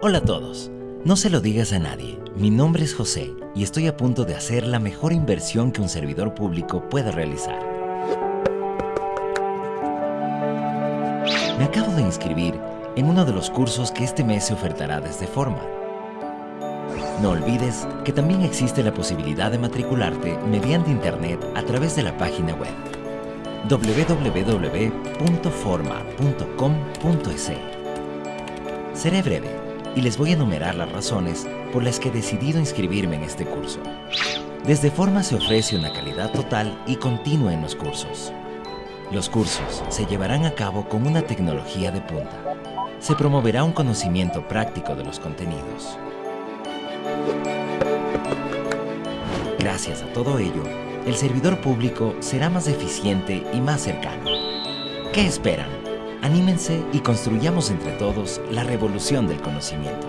Hola a todos. No se lo digas a nadie. Mi nombre es José y estoy a punto de hacer la mejor inversión que un servidor público pueda realizar. Me acabo de inscribir en uno de los cursos que este mes se ofertará desde Forma. No olvides que también existe la posibilidad de matricularte mediante internet a través de la página web www.forma.com.es. Seré breve y les voy a enumerar las razones por las que he decidido inscribirme en este curso. Desde Forma se ofrece una calidad total y continua en los cursos. Los cursos se llevarán a cabo con una tecnología de punta. Se promoverá un conocimiento práctico de los contenidos. Gracias a todo ello, el servidor público será más eficiente y más cercano. ¿Qué esperan? Anímense y construyamos entre todos la revolución del conocimiento.